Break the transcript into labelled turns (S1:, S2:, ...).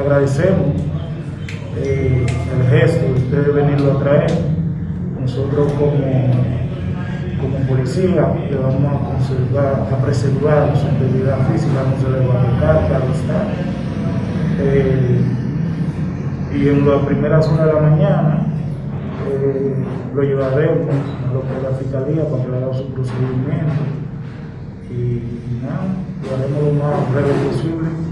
S1: agradecemos eh, el gesto de ustedes venirlo a traer. Nosotros como, como policía le vamos a, conservar, a preservar su integridad física, no se le va a tocar, claro está. Eh, y en las primeras horas de la mañana eh, lo llevaremos a lo que es la fiscalía para que le haga su procedimiento y, y nada, lo haremos lo más breve posible.